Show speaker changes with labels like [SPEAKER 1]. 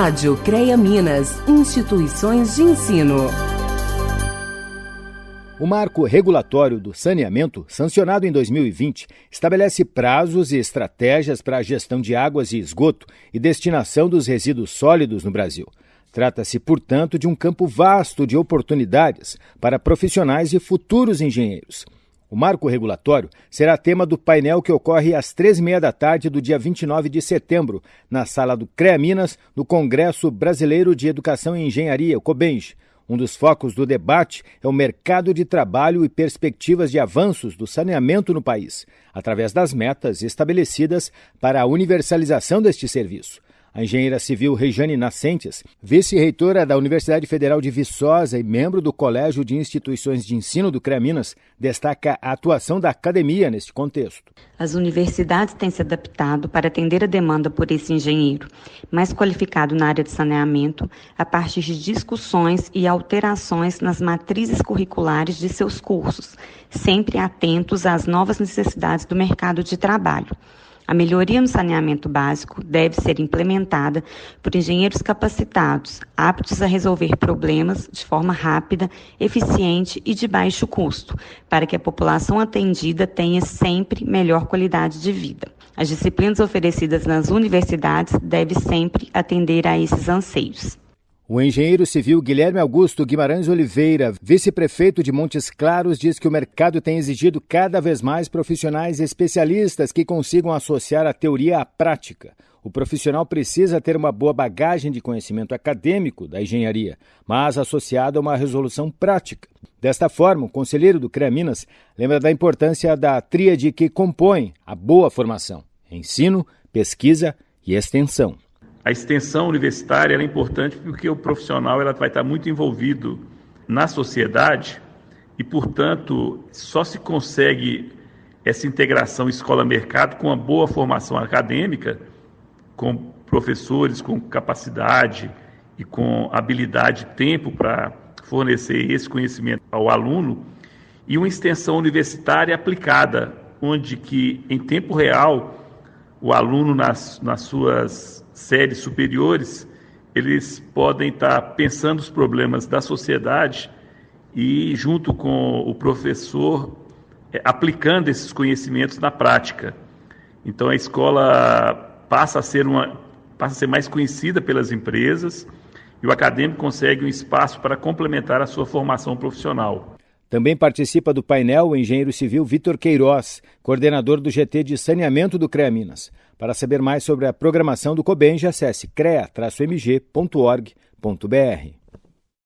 [SPEAKER 1] Rádio CREA Minas, instituições de ensino.
[SPEAKER 2] O marco regulatório do saneamento, sancionado em 2020, estabelece prazos e estratégias para a gestão de águas e esgoto e destinação dos resíduos sólidos no Brasil. Trata-se, portanto, de um campo vasto de oportunidades para profissionais e futuros engenheiros. O marco regulatório será tema do painel que ocorre às três e meia da tarde do dia 29 de setembro, na sala do CREA Minas, no Congresso Brasileiro de Educação e Engenharia, o COBENJ. Um dos focos do debate é o mercado de trabalho e perspectivas de avanços do saneamento no país, através das metas estabelecidas para a universalização deste serviço. A engenheira civil Rejane Nascentes, vice-reitora da Universidade Federal de Viçosa e membro do Colégio de Instituições de Ensino do CREA Minas, destaca a atuação da academia neste contexto.
[SPEAKER 3] As universidades têm se adaptado para atender a demanda por esse engenheiro, mais qualificado na área de saneamento, a partir de discussões e alterações nas matrizes curriculares de seus cursos, sempre atentos às novas necessidades do mercado de trabalho. A melhoria no saneamento básico deve ser implementada por engenheiros capacitados, aptos a resolver problemas de forma rápida, eficiente e de baixo custo, para que a população atendida tenha sempre melhor qualidade de vida. As disciplinas oferecidas nas universidades devem sempre atender a esses anseios.
[SPEAKER 2] O engenheiro civil Guilherme Augusto Guimarães Oliveira, vice-prefeito de Montes Claros, diz que o mercado tem exigido cada vez mais profissionais especialistas que consigam associar a teoria à prática. O profissional precisa ter uma boa bagagem de conhecimento acadêmico da engenharia, mas associado a uma resolução prática. Desta forma, o conselheiro do CREA Minas lembra da importância da tríade que compõe a boa formação: ensino, pesquisa e extensão.
[SPEAKER 4] A extensão universitária é importante porque o profissional ela vai estar muito envolvido na sociedade e, portanto, só se consegue essa integração escola-mercado com uma boa formação acadêmica, com professores com capacidade e com habilidade e tempo para fornecer esse conhecimento ao aluno e uma extensão universitária aplicada, onde que em tempo real o aluno nas, nas suas séries superiores, eles podem estar pensando os problemas da sociedade e, junto com o professor, é, aplicando esses conhecimentos na prática. Então, a escola passa a ser, uma, passa a ser mais conhecida pelas empresas e o acadêmico consegue um espaço para complementar a sua formação profissional.
[SPEAKER 2] Também participa do painel o engenheiro civil Vitor Queiroz, coordenador do GT de saneamento do CREA Minas. Para saber mais sobre a programação do COBENJ, acesse crea-mg.org.br.